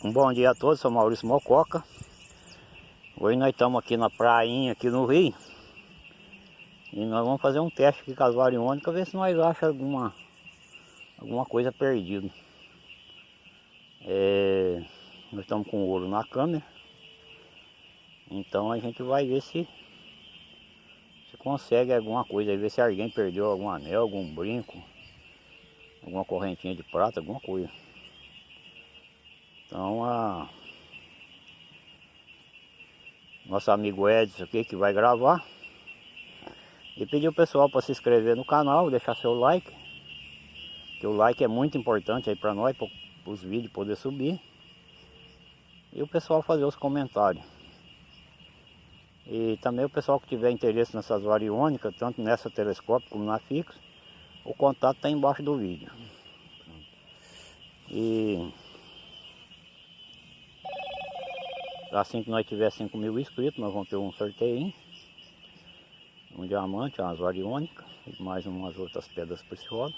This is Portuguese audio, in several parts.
Um bom dia a todos, sou Maurício Mococa. Hoje nós estamos aqui na prainha, aqui no Rio. E nós vamos fazer um teste aqui com as variônicas, ver se nós achamos alguma, alguma coisa perdida. É, nós estamos com ouro na câmera. Então a gente vai ver se, se consegue alguma coisa, ver se alguém perdeu algum anel, algum brinco, alguma correntinha de prata, alguma coisa. Então a nosso amigo Edson aqui que vai gravar e pedir o pessoal para se inscrever no canal, deixar seu like, que o like é muito importante aí para nós, para os vídeos poder subir e o pessoal fazer os comentários. E também o pessoal que tiver interesse nessas variônicas, tanto nessa telescópio como na fixa, o contato está embaixo do vídeo. E Assim que nós tiver 5 mil inscritos, nós vamos ter um sorteio. Um diamante, umas variônicas e mais umas outras pedras preciosas.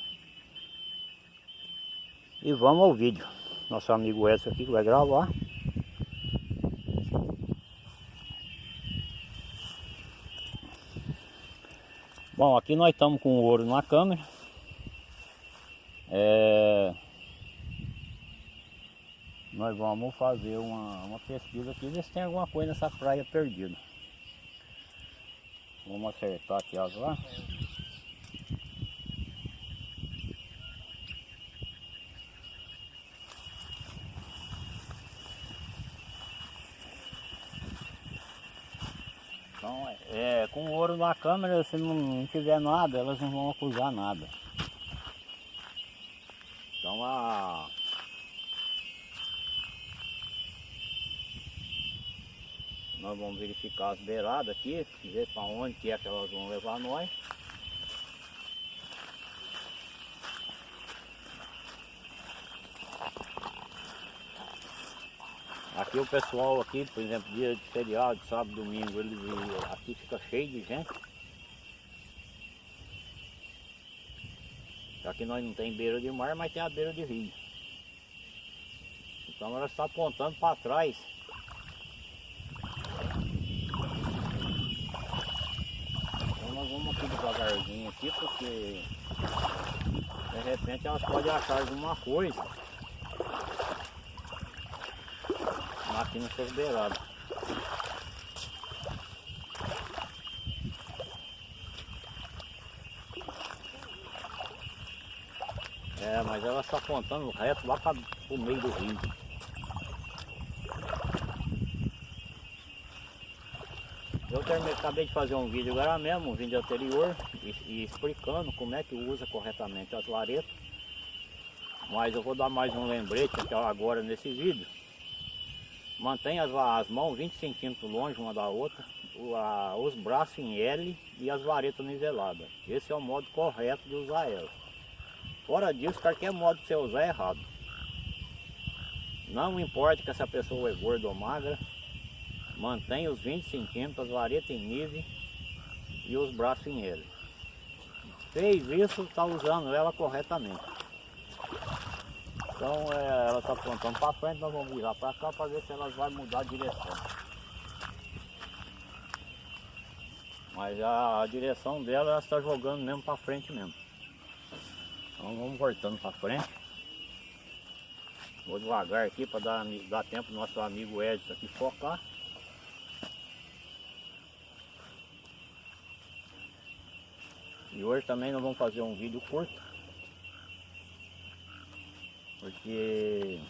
E vamos ao vídeo. Nosso amigo Edson aqui vai gravar. Bom, aqui nós estamos com o ouro na câmera. É... Nós vamos fazer uma, uma pesquisa aqui, ver se tem alguma coisa nessa praia perdida. Vamos acertar aqui as lá. Então, é, com ouro na câmera, se não tiver nada, elas não vão acusar nada. Então a Nós vamos verificar as beiradas aqui, ver para onde que é que elas vão levar nós. Aqui o pessoal aqui, por exemplo, dia de feriado, sábado, domingo, eles, aqui fica cheio de gente. Aqui nós não tem beira de mar, mas tem a beira de rio. Então ela está apontando para trás vamos aqui devagarzinho aqui porque de repente elas podem achar alguma coisa aqui no seus beirados. É, mas ela está apontando reto lá para o meio do rio. Eu acabei de fazer um vídeo agora mesmo, um vídeo anterior, e, e explicando como é que usa corretamente as varetas. Mas eu vou dar mais um lembrete agora nesse vídeo. Mantenha as, as mãos 20 centímetros longe uma da outra, a, os braços em L e as varetas niveladas. Esse é o modo correto de usar elas. Fora disso, qualquer modo que você usar é errado. Não importa que essa pessoa é gorda ou magra, Mantém os 20 centímetros, as varetas em nível e os braços em ele. Fez isso, está usando ela corretamente. Então é, ela está apontando para frente, nós vamos virar para cá para ver se ela vai mudar a direção. Mas a, a direção dela ela está jogando mesmo para frente mesmo. Então vamos voltando para frente. Vou devagar aqui para dar, dar tempo nosso amigo Edson aqui focar. E hoje também nós vamos fazer um vídeo curto. Porque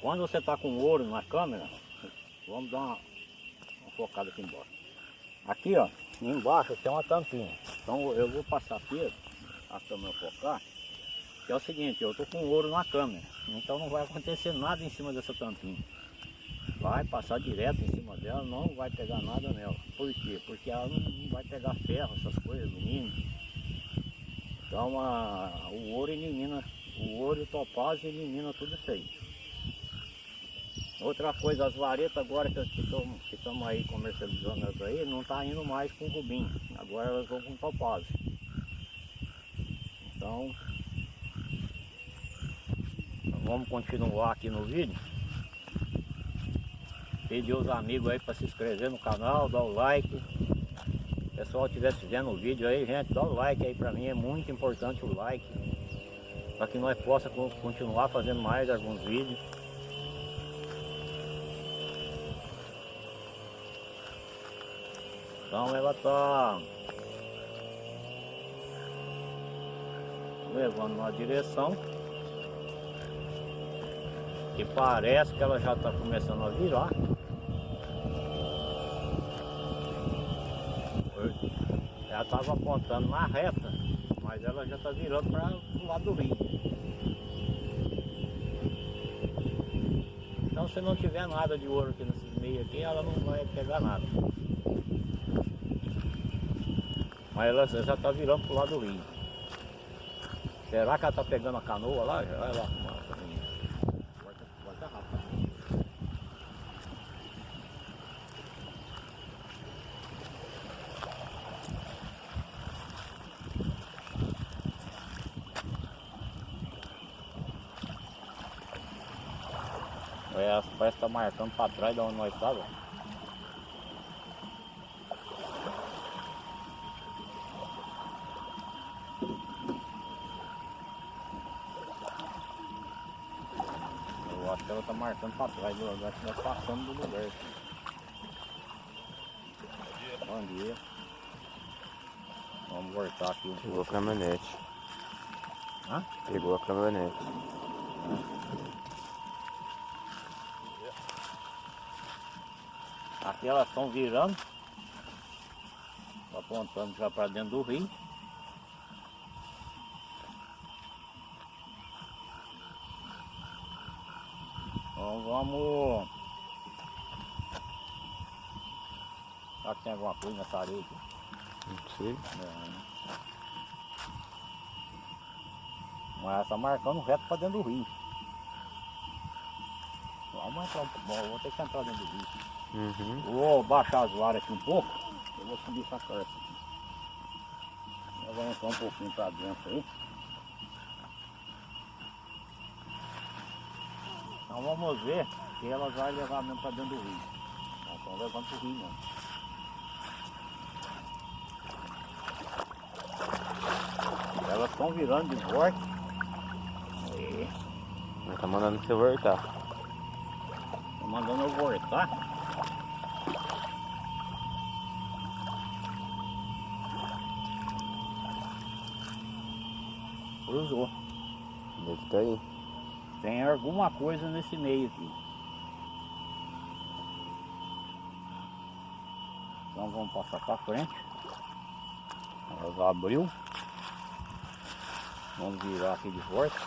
quando você está com ouro na câmera, vamos dar uma, uma focada aqui embaixo. Aqui ó, embaixo tem uma tampinha. Então eu vou passar aqui, a câmera focar, que é o seguinte, eu estou com ouro na câmera, então não vai acontecer nada em cima dessa tampinha vai passar direto em cima dela, não vai pegar nada nela. Por quê? Porque ela não vai pegar ferro, essas coisas, alumínio. Então a, o ouro elimina, o ouro e o elimina tudo isso aí. Outra coisa, as varetas agora que estamos aí comercializando elas aí, não está indo mais com rubim, agora elas vão com topázio. Então, vamos continuar aqui no vídeo. Pedir os amigos aí para se inscrever no canal, dar o like. O pessoal estiver vendo o vídeo aí, gente, dá o like aí para mim, é muito importante o like. Para que nós possa continuar fazendo mais alguns vídeos. Então ela tá levando na direção que parece que ela já está começando a virar. Ela estava apontando na reta, mas ela já está virando para o lado do rio. Então se não tiver nada de ouro aqui nesses meios aqui, ela não vai pegar nada. Mas ela já está virando para o lado do rio. Será que ela está pegando a canoa lá? Vai lá. É, parece que tá marcando para trás de onde nós estávamos. Eu acho que ela tá marcando para trás, eu acho que nós passamos do lugar aqui. Bom dia. Vamos voltar aqui. Pegou a caminhonete. Hã? Pegou a caminhonete. Aqui elas estão virando, apontando já para dentro do rio. Então vamos. Será que tem alguma coisa nessa areia aqui? Não sei. Não. Mas está marcando reto para dentro do rio. Vamos entrar um pouco. Bom, vou ter que entrar dentro do rio. Uhum. Vou baixar as varas aqui um pouco. Eu vou subir essa carta aqui. Eu vou entrar um pouquinho para dentro aí. Então vamos ver se elas vão levar mesmo para dentro do rio. Elas estão levando para o rio mesmo. Elas estão virando de volta. Aí, Ela tá mandando você voltar. tô mandando eu voltar. Cruzou. Deve tá aí. Tem alguma coisa nesse meio aqui. Então vamos passar para frente. Ela abriu. Vamos virar aqui de volta.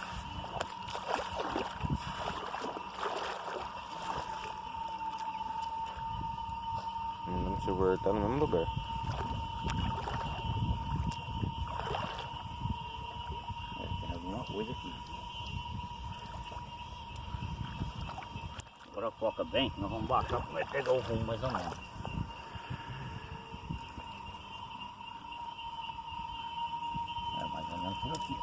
Mandando você voltar no mesmo lugar. É, tem alguma coisa aqui. Agora foca bem, nós vamos baixar para pegar o rumo mais ou menos. É mais ou menos por aqui.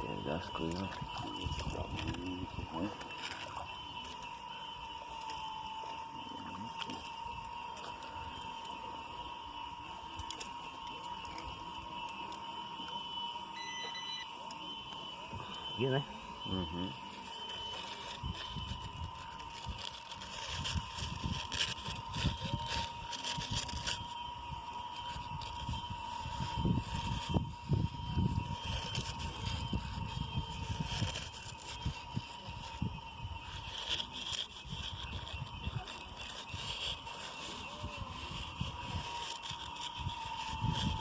Pegar as coisas. Aqui, né? Uhum.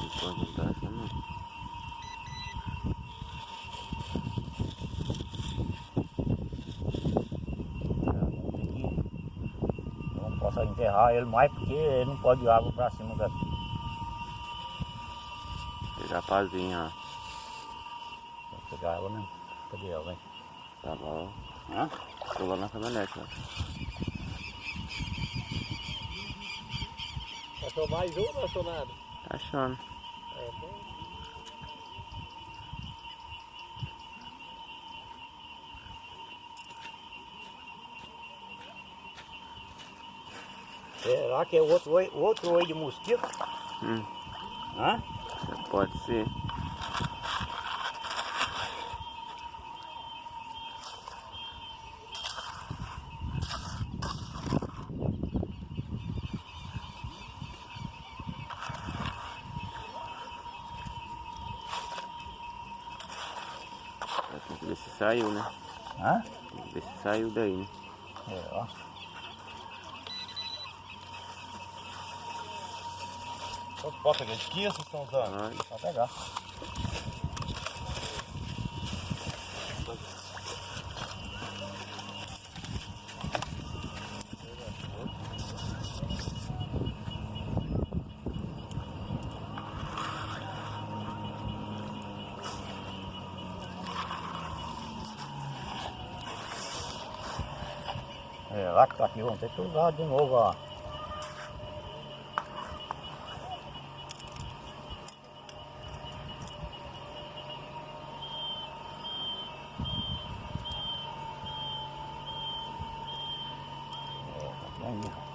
E pode entrar aqui, não? Eu não posso enterrar ele mais porque ele não pode ir água para cima daqui. Pegar pazinha, ó. Vou pegar ela mesmo. Cadê ela, vem? Tá lá, Hã? Tô lá na caminhonete, ó. Achou mais um ou não achou nada? Tá achando. É, tem Será que é outro oi, outro oi de mosquito? Hum, Hã? pode ser. Tem que ver se saiu, né? Hã? Tem que ver se saiu daí, né? É, ó. Quanto pode pegar? De que vocês estão usando? Pode pegar. É, lá que tá aqui, vamos ter que usar de novo, ó. Aí, ó.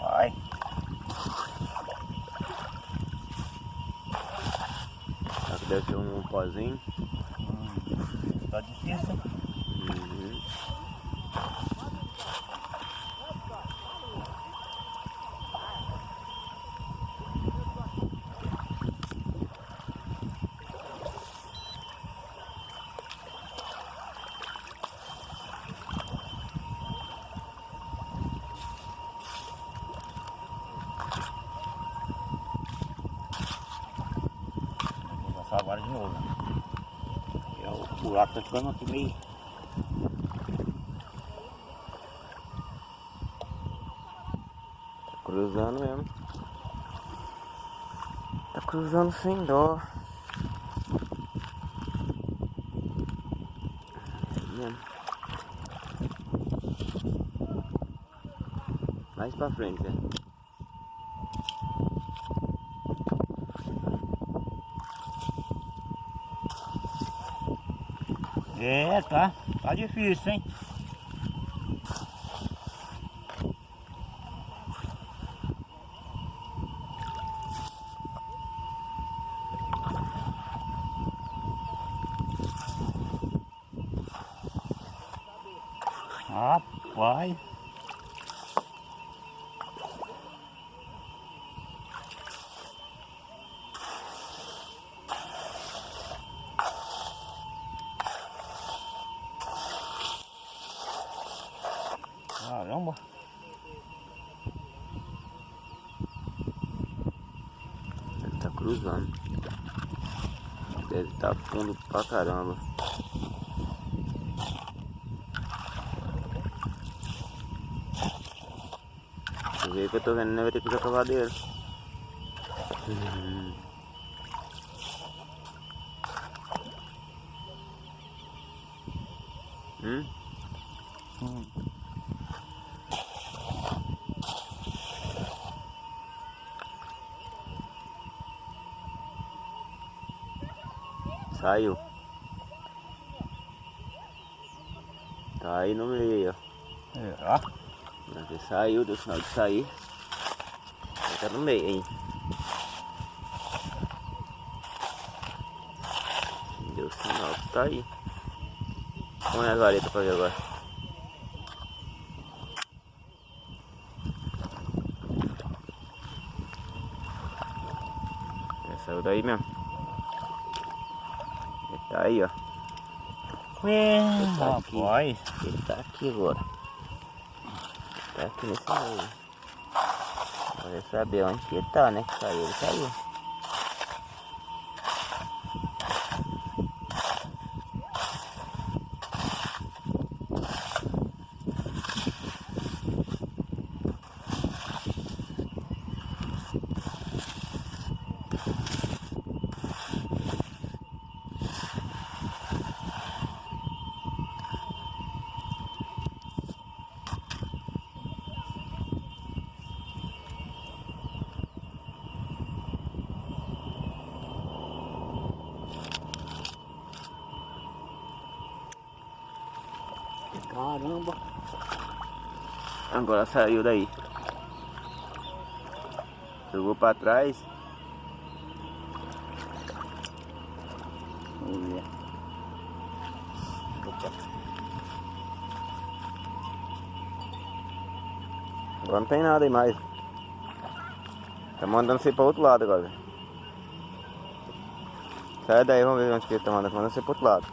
Vai. Será que deve ser um pozinho? Tá difícil. Uhum. Vou passar agora de novo. né? E o buraco tá ficando aqui meio. Tá cruzando mesmo. Tá cruzando sem dó. Mesmo. Mais pra frente, né? É, tá. Tá difícil, hein? Rapaz. Caramba. Ele tá cruzando. Deve estar fundo pra caramba. Jeito que eu tô vendo, né? Vai ter que usar cavadeiro. Hum? Hum. Saiu. Tá aí no meio, ó. É, ó. Ele saiu, deu sinal de sair. Ele tá no meio, hein? Deu sinal que tá aí. Põe as varetas pra ver agora. Ele saiu daí mesmo. Ele aí, ó. É, tá aqui. Ele tá aqui agora. Tá aqui nesse meio. Pra saber onde que ele tá, né? Saiu, ele saiu. Caramba. Agora saiu daí. Jogou pra trás. Vamos ver. Agora não tem nada aí mais. Tá mandando você pra outro lado agora. Sai daí, vamos ver onde que ele tá mandando. Mandando você pro outro lado.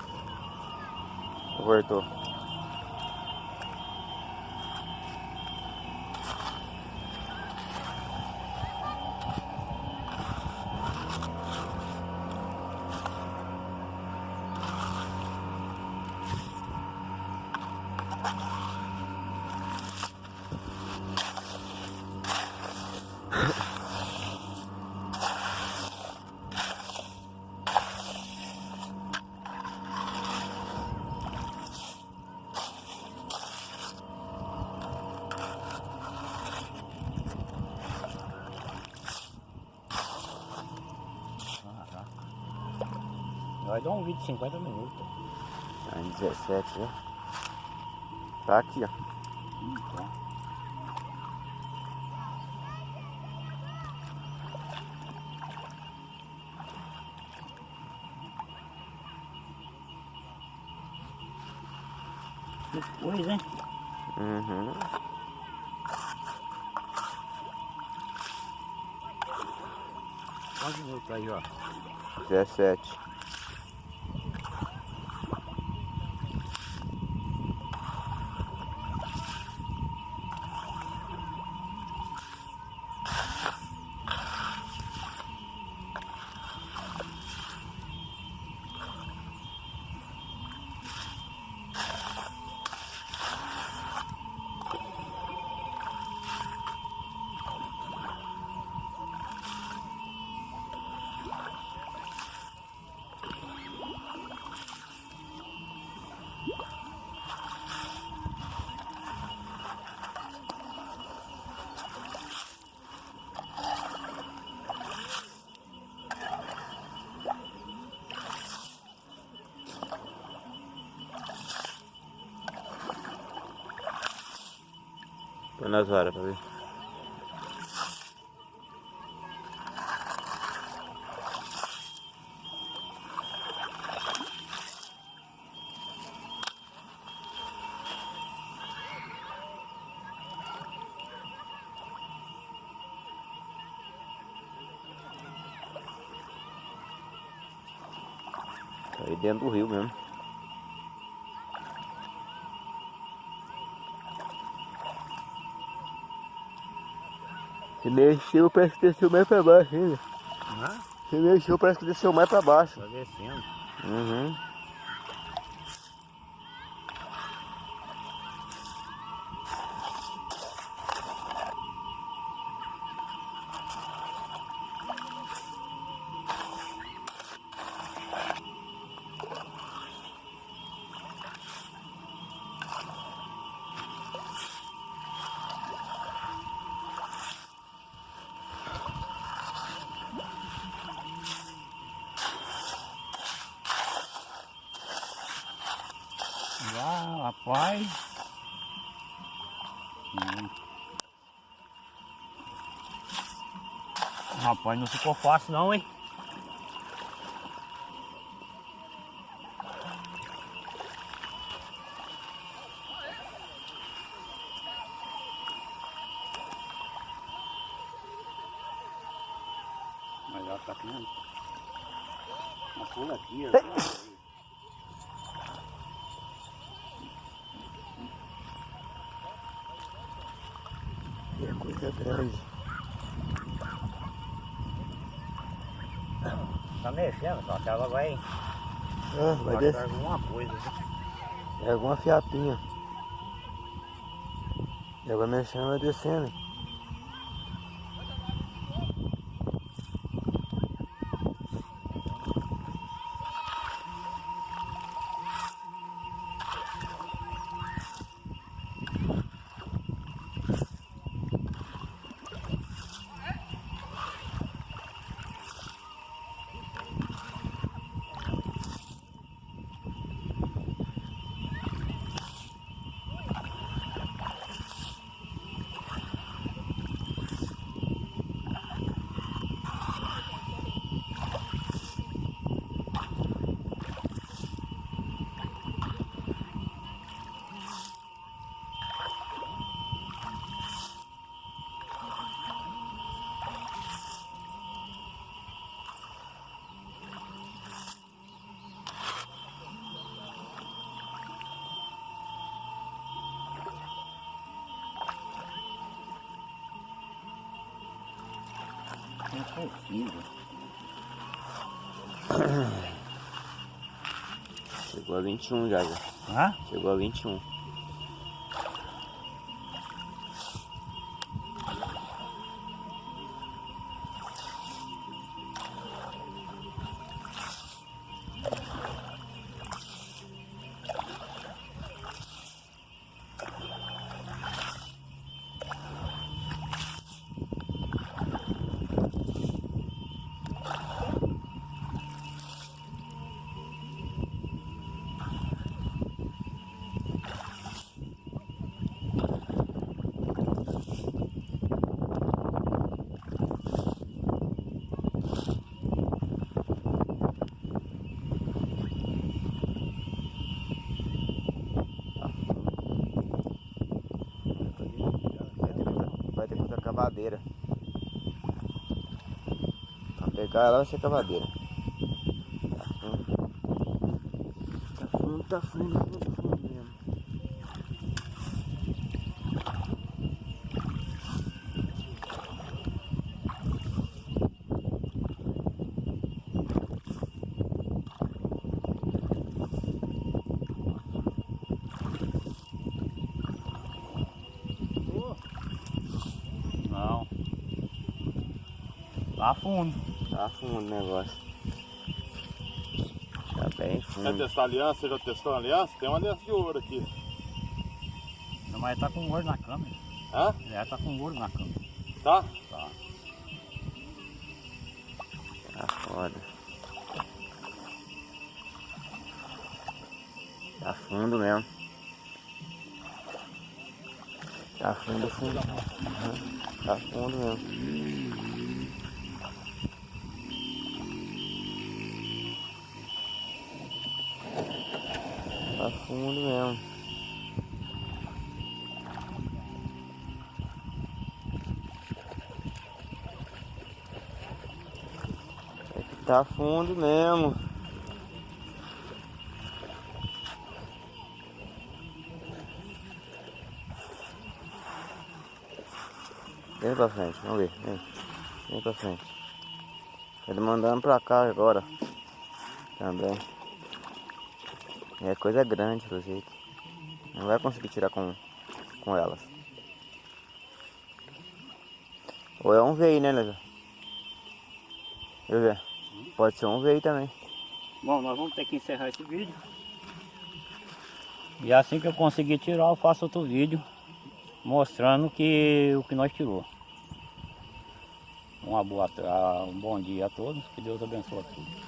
Voltou. Vai dar um vídeo de 50 minutos. Tá em 17 já. Tá aqui, ó. Então. Que coisa, hein? Uhum. Quantos minutos aí, ó? 17. Põe nas varas pra ver. Tá aí dentro do rio mesmo. Se mexeu, parece que desceu mais pra baixo ainda. Hã? Se mexeu, parece que desceu mais pra baixo. Tá descendo. Uhum. Rapaz. Hum. Rapaz, não ficou fácil não, hein? Mas ela tá aqui, né? Uma pula aqui, ó. coisa grande. Tá mexendo, só que ela vai. É, vai descer. alguma coisa. Né? É alguma fiapinha. E agora mexendo vai descendo. Não consigo. Chegou a 21 já, já. Hã? Chegou a 21. Vai ter que usar cavadeira. Pra pegar ela vai ser cavadeira. Tá fundo. Tá fundo, tá fundo, fundo, fundo mesmo. Não. Lá fundo. Tá fundo o negócio. Tá bem Quer fundo. testar a aliança? Você já testou a aliança? Tem uma aliança de ouro aqui. Não, Mas tá com ouro na câmera. Hã? Ele tá com ouro na câmera. Tá? Tá. Tá foda. Tá fundo mesmo. Tá fundo, fundo. Uhum. Tá fundo mesmo. Tá fundo mesmo. É que tá fundo mesmo. Vem pra frente, vamos ver. Vem, vem pra frente. Ele mandando pra cá agora. Também. É coisa grande do jeito. Não vai conseguir tirar com, com elas. Ou é um veio, né, Leza? Deixa eu ver. Pode ser um veio também. Bom, nós vamos ter que encerrar esse vídeo. E assim que eu conseguir tirar, eu faço outro vídeo mostrando que o que nós tirou. Uma boa, um bom dia a todos, que Deus abençoe a todos.